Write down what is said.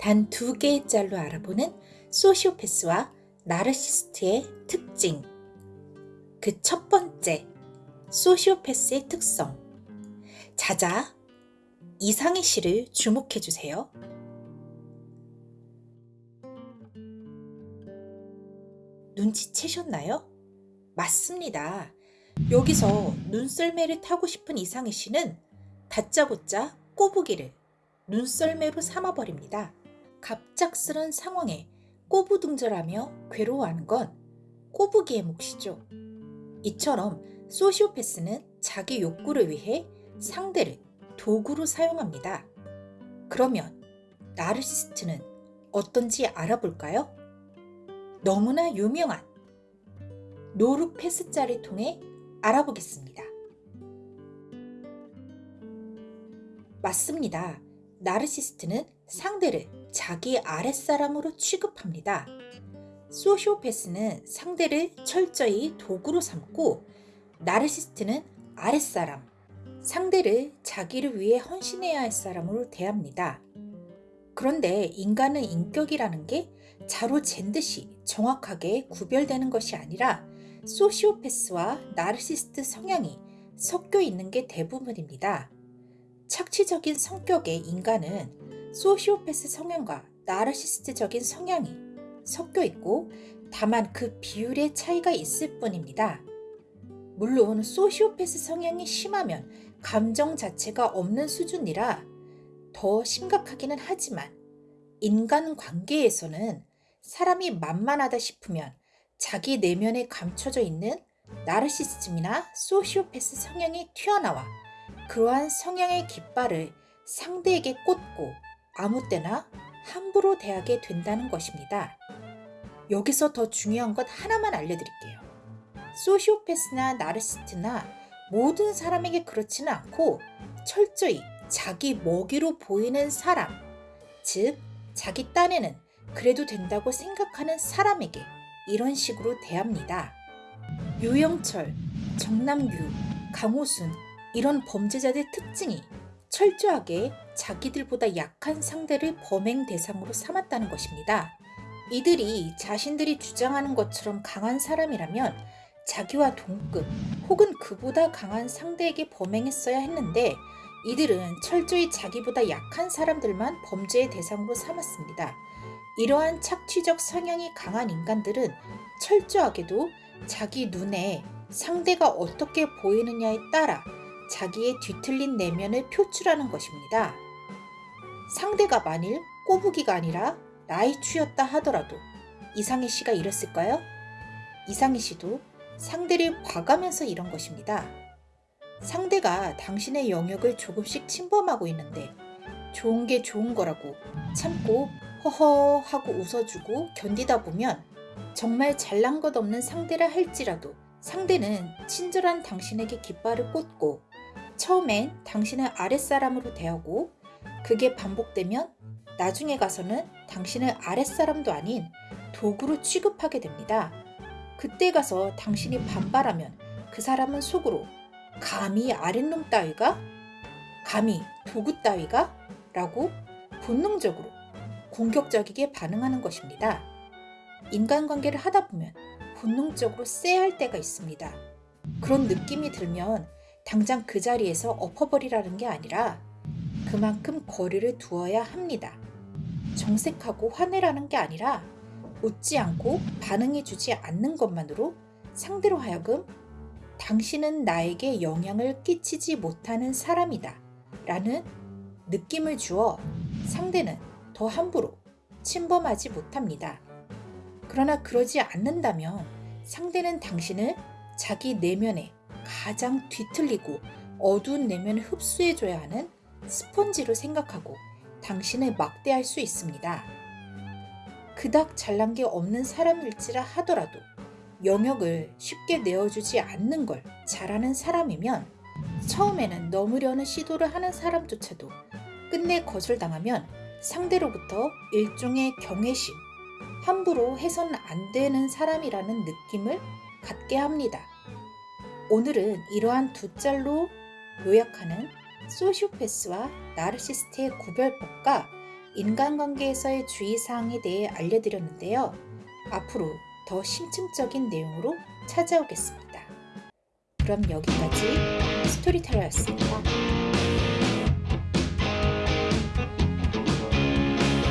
단 두 개의 짤로 알아보는 소시오패스와 나르시스트의 특징. 그 첫 번째, 소시오패스의 특성. 자자, 이상희 씨를 주목해 주세요. 눈치채셨나요? 맞습니다. 여기서 눈썰매를 타고 싶은 이상희 씨는 다짜고짜 꼬부기를 눈썰매로 삼아버립니다. 갑작스런 상황에 꼬부둥절하며 괴로워하는 건 꼬부기의 몫이죠. 이처럼 소시오패스는 자기 욕구를 위해 상대를 도구로 사용합니다. 그러면 나르시스트는 어떤지 알아볼까요? 너무나 유명한 노르패스자를 통해 알아보겠습니다. 맞습니다. 나르시스트는 상대를 자기 아랫사람으로 취급합니다. 소시오패스는 상대를 철저히 도구로 삼고 나르시스트는 아랫사람, 상대를 자기를 위해 헌신해야 할 사람으로 대합니다. 그런데 인간은 인격이라는 게 자로 잰 듯이 정확하게 구별되는 것이 아니라 소시오패스와 나르시스트 성향이 섞여 있는 게 대부분입니다. 착취적인 성격의 인간은 소시오패스 성향과 나르시스트적인 성향이 섞여 있고 다만 그 비율의 차이가 있을 뿐입니다. 물론 소시오패스 성향이 심하면 감정 자체가 없는 수준이라 더 심각하기는 하지만 인간 관계에서는 사람이 만만하다 싶으면 자기 내면에 감춰져 있는 나르시스즘이나 소시오패스 성향이 튀어나와 그러한 성향의 깃발을 상대에게 꽂고 아무 때나 함부로 대하게 된다는 것입니다. 여기서 더 중요한 것 하나만 알려드릴게요. 소시오패스나 나르시스트나 모든 사람에게 그렇지는 않고 철저히 자기 먹이로 보이는 사람, 즉, 자기 딴에는 그래도 된다고 생각하는 사람에게 이런 식으로 대합니다. 유영철, 정남규, 강호순 이런 범죄자들 특징이 철저하게 자기들보다 약한 상대를 범행 대상으로 삼았다는 것입니다. 이들이 자신들이 주장하는 것처럼 강한 사람이라면 자기와 동급 혹은 그보다 강한 상대에게 범행했어야 했는데 이들은 철저히 자기보다 약한 사람들만 범죄의 대상으로 삼았습니다. 이러한 착취적 성향이 강한 인간들은 철저하게도 자기 눈에 상대가 어떻게 보이느냐에 따라 자기의 뒤틀린 내면을 표출하는 것입니다. 상대가 만일 꼬부기가 아니라 나이추였다 하더라도 이상희 씨가 이랬을까요? 이상희 씨도 상대를 봐가면서 이런 것입니다. 상대가 당신의 영역을 조금씩 침범하고 있는데 좋은 게 좋은 거라고 참고 허허 하고 웃어주고 견디다 보면 정말 잘난 것 없는 상대라 할지라도 상대는 친절한 당신에게 깃발을 꽂고 처음엔 당신을 아랫사람으로 대하고 그게 반복되면 나중에 가서는 당신을 아랫사람도 아닌 도구로 취급하게 됩니다. 그때 가서 당신이 반발하면 그 사람은 속으로 감히 아랫놈 따위가? 감히 도구 따위가? 라고 본능적으로 공격적이게 반응하는 것입니다. 인간관계를 하다 보면 본능적으로 쎄할 때가 있습니다. 그런 느낌이 들면 당장 그 자리에서 엎어버리라는 게 아니라 그만큼 거리를 두어야 합니다. 정색하고 화내라는 게 아니라 웃지 않고 반응해주지 않는 것만으로 상대로 하여금 당신은 나에게 영향을 끼치지 못하는 사람이다 라는 느낌을 주어 상대는 더 함부로 침범하지 못합니다. 그러나 그러지 않는다면 상대는 당신을 자기 내면에 가장 뒤틀리고 어두운 내면을 흡수해줘야 하는 스펀지로 생각하고 당신을 막대할 수 있습니다. 그닥 잘난 게 없는 사람일지라 하더라도 영역을 쉽게 내어주지 않는 걸 잘하는 사람이면 처음에는 넘으려는 시도를 하는 사람조차도 끝내 거절당하면 상대로부터 일종의 경외심, 함부로 해서는 안 되는 사람이라는 느낌을 갖게 합니다. 오늘은 이러한 두 짤로 요약하는 소시오패스와 나르시스트의 구별법과 인간관계에서의 주의사항에 대해 알려드렸는데요. 앞으로 더 심층적인 내용으로 찾아오겠습니다. 그럼 여기까지 스토리텔러였습니다.